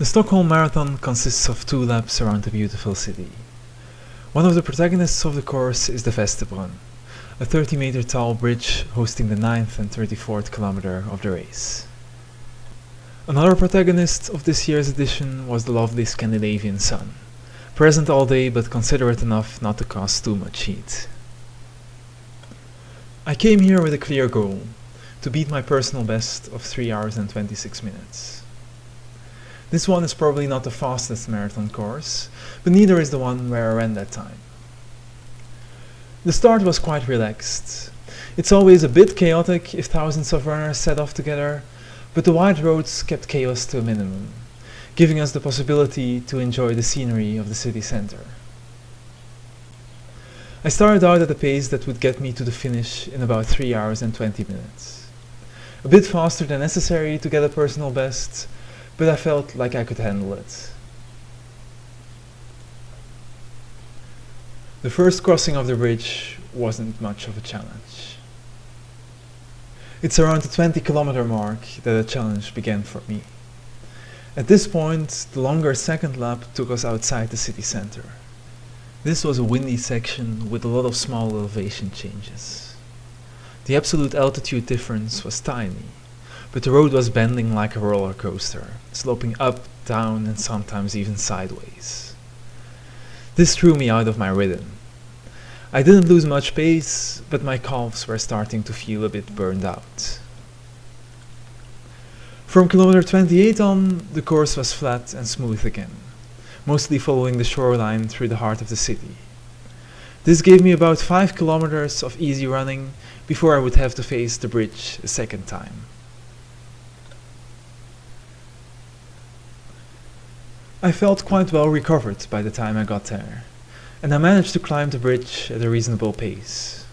The Stockholm Marathon consists of two laps around the beautiful city. One of the protagonists of the course is the Västerbron, a 30 meter tall bridge hosting the 9th and 34th kilometer of the race. Another protagonist of this year's edition was the lovely Scandinavian sun, present all day but considerate enough not to cause too much heat. I came here with a clear goal, to beat my personal best of 3 hours and 26 minutes. This one is probably not the fastest marathon course, but neither is the one where I ran that time. The start was quite relaxed. It's always a bit chaotic if thousands of runners set off together, but the wide roads kept chaos to a minimum, giving us the possibility to enjoy the scenery of the city center. I started out at a pace that would get me to the finish in about 3 hours and 20 minutes. A bit faster than necessary to get a personal best, but I felt like I could handle it. The first crossing of the bridge wasn't much of a challenge. It's around the 20 kilometer mark that the challenge began for me. At this point, the longer second lap took us outside the city center. This was a windy section with a lot of small elevation changes. The absolute altitude difference was tiny, but the road was bending like a roller coaster, sloping up, down and sometimes even sideways. This threw me out of my rhythm. I didn't lose much pace, but my calves were starting to feel a bit burned out. From kilometer 28 on, the course was flat and smooth again, mostly following the shoreline through the heart of the city. This gave me about 5 kilometers of easy running before I would have to face the bridge a second time. I felt quite well recovered by the time I got there, and I managed to climb the bridge at a reasonable pace.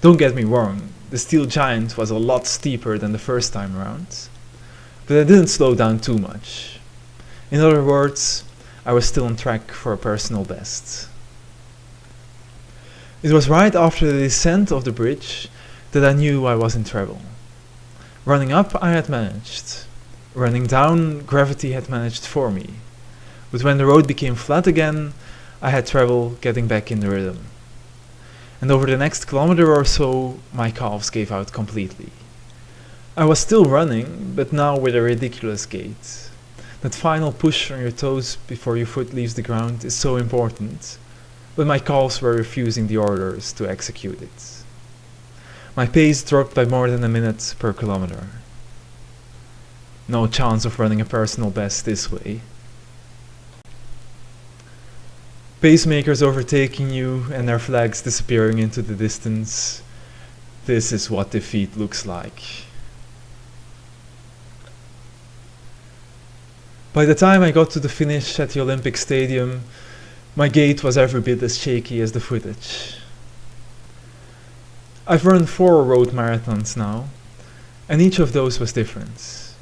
Don't get me wrong, the steel giant was a lot steeper than the first time around, but I didn't slow down too much. In other words, I was still on track for a personal best. It was right after the descent of the bridge that I knew I was in trouble. Running up I had managed. Running down, gravity had managed for me. But when the road became flat again, I had trouble getting back in the rhythm. And over the next kilometer or so, my calves gave out completely. I was still running, but now with a ridiculous gait. That final push on your toes before your foot leaves the ground is so important but my calves were refusing the orders to execute it. My pace dropped by more than a minute per kilometer. No chance of running a personal best this way. Pacemakers overtaking you and their flags disappearing into the distance. This is what defeat looks like. By the time I got to the finish at the Olympic Stadium, my gait was every bit as shaky as the footage. I've run four road marathons now, and each of those was different.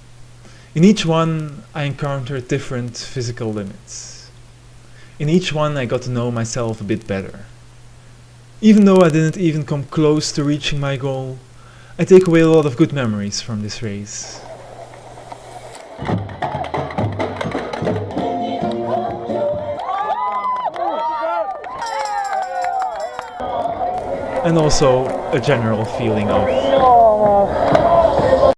In each one, I encountered different physical limits. In each one, I got to know myself a bit better. Even though I didn't even come close to reaching my goal, I take away a lot of good memories from this race. and also a general feeling of